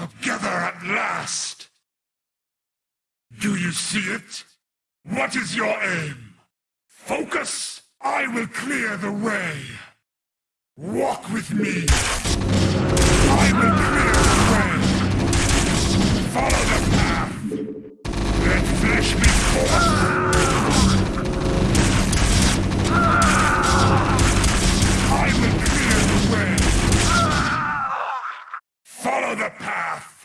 Together at last! Do you see it? What is your aim? Focus! I will clear the way! Walk with me! Follow the path!